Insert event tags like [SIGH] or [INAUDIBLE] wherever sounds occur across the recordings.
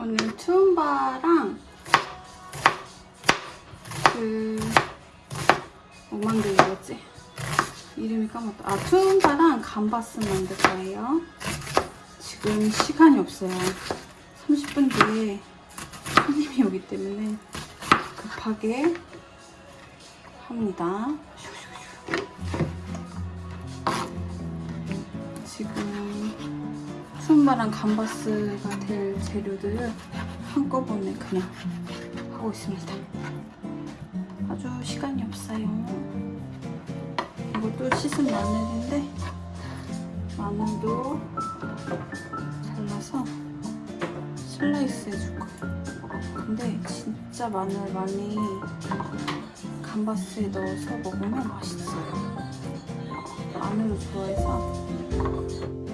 오늘 투움바랑 그... 뭐 만들겠지? 이름이 까먹었다. 아, 투움바랑 감바스 만들 거예요. 지금 시간이 없어요. 30분 뒤에 손님이 오기 때문에 급하게 합니다. 지금 투움바랑 감바스가 될 재료들을 한꺼번에 그냥 하고 있습니다. 아주 시간이 없어요. 이것도 씻은 마늘인데 마늘도 잘라서 슬라이스 해줄 거예요. 근데 진짜 마늘 많이 감바스에 넣어서 먹으면 맛있어요. 마늘을 좋아해서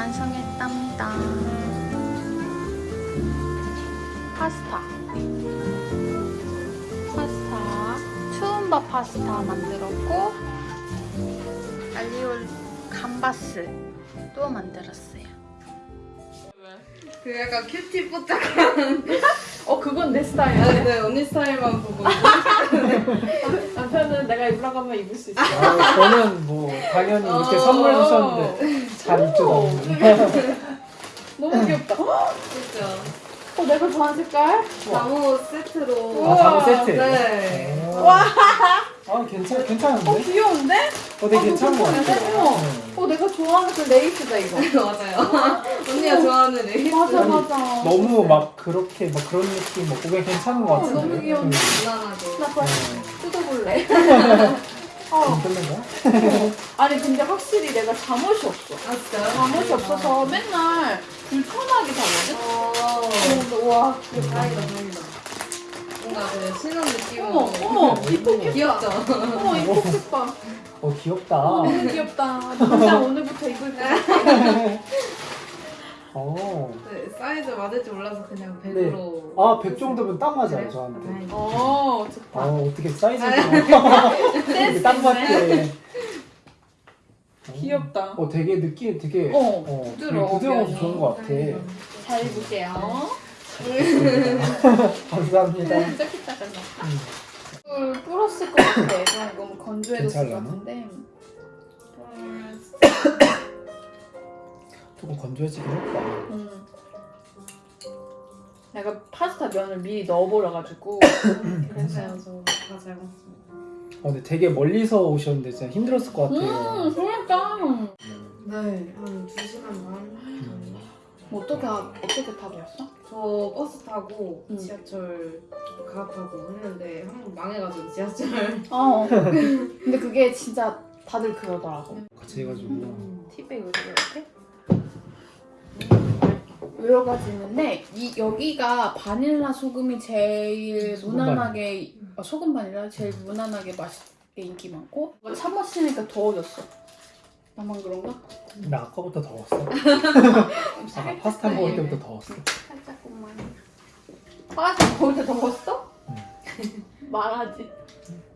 완성했답니다. 파스타. 파스타. 투움바 파스타 만들었고, 알리오 감바스 또 만들었어요. 그 약간 cutie 뽀짝한 [LAUGHS] 어 그건 내 스타일. 아, 네 언니 스타일만 보고 [LAUGHS] 남편은 내가 입으라고 하면 입을 수 있어. 아, 저는 뭐 당연히 이렇게 어. 선물 주셨는데 잘 입죠 너무. [LAUGHS] 너무 귀엽다. 그죠 어, 내가 좋아하는 색깔? 잠옷 세트로. 아, 잠옷 세트. 네. 와. 아, 괜찮, 괜찮은데? 어, 귀여운데? 어, 되게 어, 괜찮은 것 괜찮네. 같아. 어머. 어, 내가 좋아하는 그 레이스다, 이거. [LAUGHS] 맞아요. 언니가 좋아하는 레이스. 맞아, 맞아. 너무 막 그렇게 막 그런 느낌 뭐 그게 괜찮은 것 어, 같은데. 너무 귀여운데. 무난하게. 나 벌써 네. 뜯어볼래. [LAUGHS] 어, 거야? 아니, 근데 확실히 내가 잠옷이 없어. 아, 진짜요? 잠옷이 없어서 맨날 불편하게 자거든? 어. 그래서 와, 다행이다, 다행이다. 뭔가 그 신혼 느낌으로. 어머, 어머, 이뻐, 귀엽죠? 어머, 이 폭색 봐. 어, 귀엽다. 너무 귀엽다. 당장 오늘부터 입을 거야. [LAUGHS] 어. 네, 사이즈 맞을지 몰라서 그냥 네. 100으로. 아, 100 정도면 딱 맞아요? 저한테. 다행이다. 어, 아, 좋다. 어떻게 사이즈가 이렇게 딱 맞게. 귀엽다. 어, 되게 느낌 되게 어, 되게 부드러워, 부드러워서. 좋은 것 같아. 잘 입을게요. [LAUGHS] 감사합니다. 진짜 키다 잘나. 물 불었을 것 같아. 너무 건조해졌을 것? 같은데. 조금 건조해지긴 했다. 음. 내가 파스타 면을 미리 넣어버려가지고 괜찮아요, 저다잘 먹습니다. 어, 근데 되게 멀리서 오셨는데 진짜 힘들었을 것 같아요. 음 그러니까 네, 한 2시간 반. 뭐 어떻게 하- 어떻게 타고 왔어? 저 버스 타고 음. 지하철 갈아타고 했는데 한 번 망해가지고 지하철. 어 근데 그게 진짜 다들 그러더라고 같이 해가지고 티백 왜 이렇게? 여러 가지 있는데 이 여기가 바닐라 소금이 제일 소금 무난하게 아, 소금 바닐라 제일 무난하게 맛있게 인기 많고 차 마시니까 더워졌어 나만 그런가? 나 아까부터 더웠어. [LAUGHS] 아까 파스타 먹을 때부터 더웠어. 살짝만 파스타 먹을 때 더웠어? 응. 말하지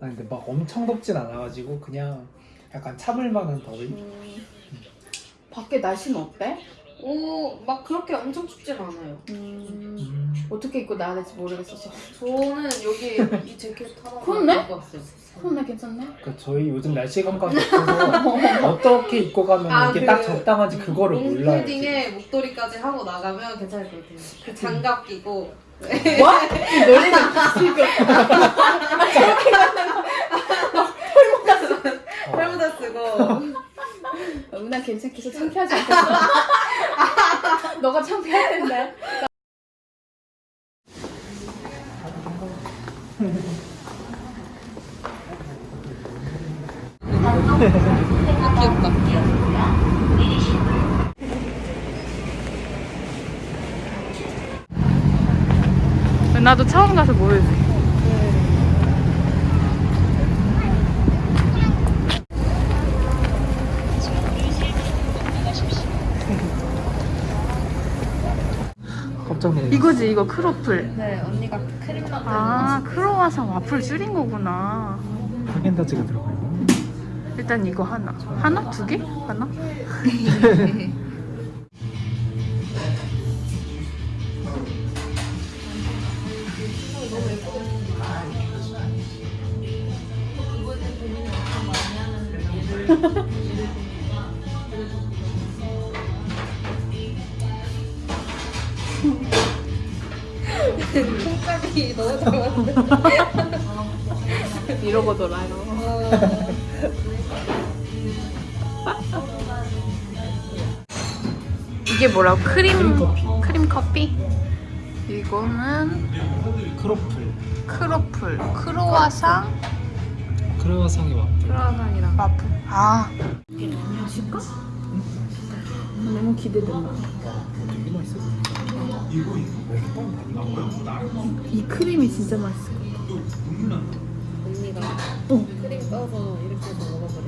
아 근데 막 엄청 덥진 않아가지고 그냥 약간 참을 만한 더위. 음, 밖에 날씨는 어때? 오, 막 그렇게 엄청 춥진 않아요. 음, 음. 어떻게 입고 나야 될지 모르겠어서 저는 여기 이 재킷 하나 [LAUGHS] 그렇네? 입고 왔어요. 그런데 괜찮네? 그러니까 저희 요즘 날씨 감각이 없어서 어떻게 입고 가면 아, 이게 그 딱 적당한지 그거를 몰라요. 롱패딩에 목도리까지 하고 나가면 괜찮을 것 같아요. 그 장갑 끼고 뭐? 너네는 지금 어. 헬모자 쓰고 은하 괜찮게 해서 창피하지 않겠어? [LAUGHS] 너가 창피할 텐데 귀엽다. 나도 처음 가서 모르지. 놀랐어. 이거지 이거 크로플. 네, 언니가 크림 만드는 아 크로와상 와플 줄인 거구나. 하겐다즈가 들어가 있네. 일단 이거 하나. 하나? 두 개? 하나? [LAUGHS] 콩값이 너무 좋았는데. 이러고 놀아요 이게 뭐라고? 크림 크림 커피. 크림 커피? 이거는 croffle. croffle, 크로와상, 크로와상이 와. 크라상이랑 와플. 아, 마실까? 너무 기대된다 되게 맛있어. 이 크림이 진짜 같아 언니가 어. 크림 떠서 이렇게 해서 먹어버려.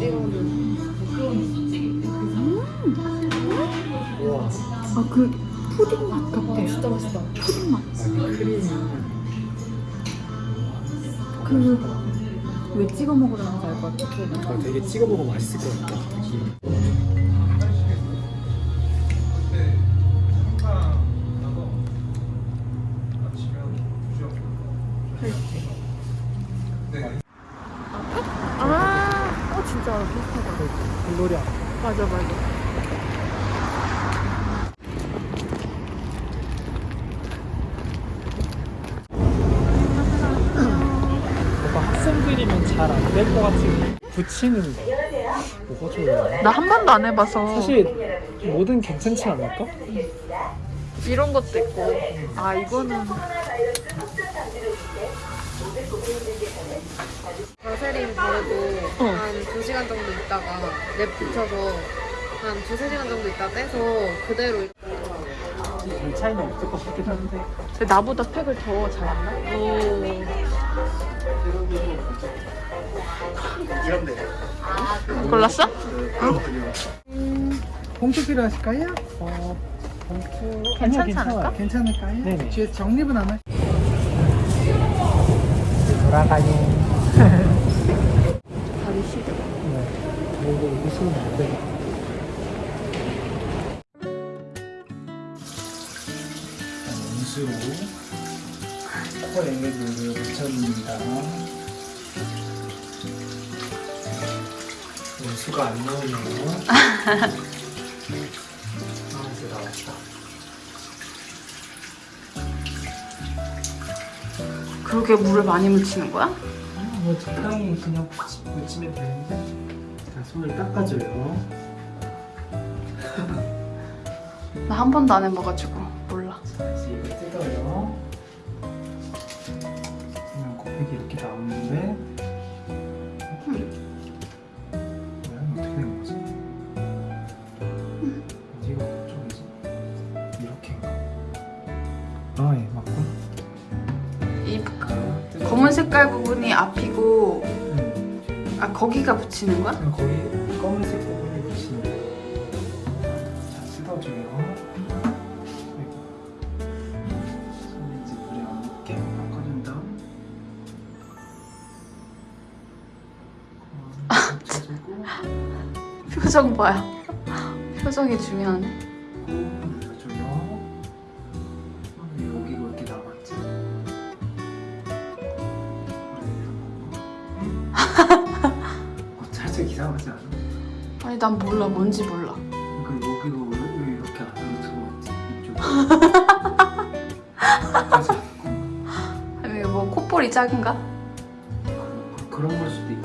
찍어는 우와. 아그 푸딩 맛 같아 진짜 맛있다. 푸딩 맛 크림이. 그왜 찍어 먹으라는지 알 것 같아 되게 찍어 먹으면 맛있을 것 같다. 느낌. 아, 힘들이면 잘 안 될 것 같은 붙이는 거. 뭐가 좋아요? 나 한 번도 안 해봐서. 사실 뭐든 괜찮지 않을까? 이런 것도 있고. 아 이거는. 바세린 바르고 한 2시간 정도 있다가 랩 붙여서 한 2, 3시간 정도 있다 떼서 그대로 별 차이는 없을 것 같긴 한데 근데 나보다 팩을 더 잘한다? 골랐어? 봉투 필요하실까요? 어... 봉투... 괜찮지. 않을까? 괜찮을까요? 네네. 뒤에 정립은 안 할. 돌아가요 [LAUGHS] 가기 싫어 네 이거 웃으면 안되 원수로 코에 물을 붙여줍니다. 원수가 안 나오네요. [LAUGHS] 아, 이제 나왔다. 그렇게 물을 많이 묻히는 거야? 뭐 적당히 그냥 묻히면 되는데 자 손을 닦아줘요. 나 한 번도 안 해봐가지고 나오는데 뭐야 어떻게 된 거지? 어디가 그쪽이지? 이렇게인가? 아 예 맞군. 이 자, 뜯어. 검은 색깔 부분이 앞이고 응. 아 거기가 붙이는 거야? 그럼 거기 표정 봐요 표정이 중요하네 살짝 이상하지 않아? 아니 난 몰라 뭔지 몰라 그 여기가 왜, 왜 이렇게 안으로 들어왔지? 이쪽. 아니 뭐 콧볼이 작은가? 그런 걸 수도 있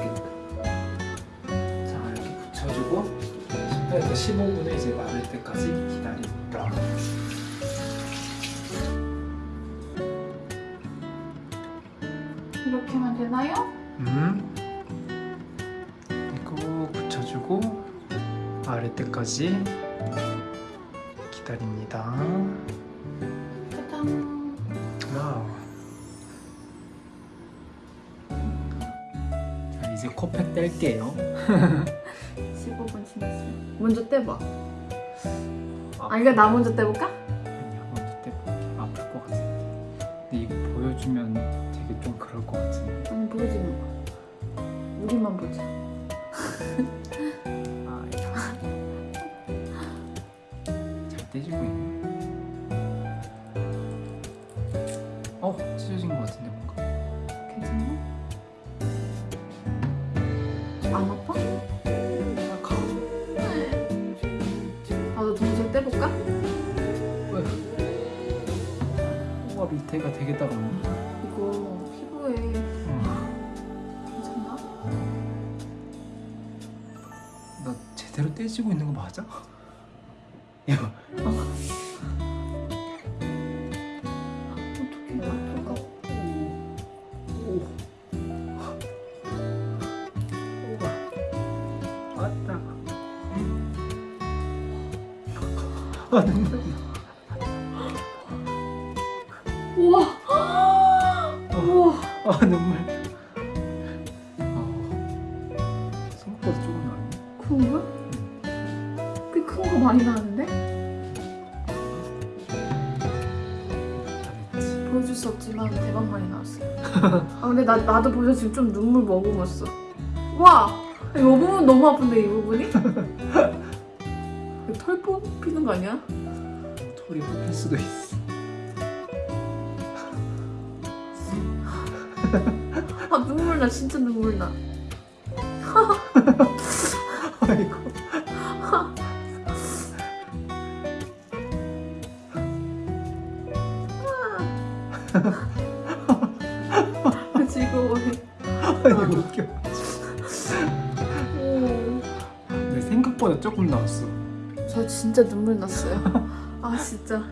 10분에서 15분에 이제 마를 때까지 기다립니다. 이렇게 하면 되나요? 음. 이거 붙여주고 마를 때까지 기다립니다. 짜잔 Wow. 이제 코팩 뗄게요. [LAUGHS] 15분 지났어요 먼저 떼봐 아 이거 나 먼저 떼볼까? 아니야, 먼저 떼볼게. 아플 것 같은데. 근데 이거 보여주면 되게 좀 그럴 것 같은데. 아니 보여주는 거 우리만 보자 밑에가 되게 따갑네. 이거 피부에 어, 괜찮나? 나 제대로 떼지고 있는 거 맞아? [LAUGHS] 왔다. 아눈 조금 나네. 그런 거야? 꽤 큰 거 많이 나는데? 잘했지. 보여줄 수 없지만 대박 많이 나왔어. 아 근데 나 나도 벌써 지금 좀 눈물 머금었어. 와, 이 부분 너무 아픈데 이 부분이? 털 뽑히는 거 아니야? 털이 뽑힐 수도 있어. 아 눈물 나 진짜 눈물 나. [LAUGHS] 아이고. 즐거워해. 아니 웃겨. 내 생각보다 조금 나왔어. 저 진짜 눈물 났어요. 아 진짜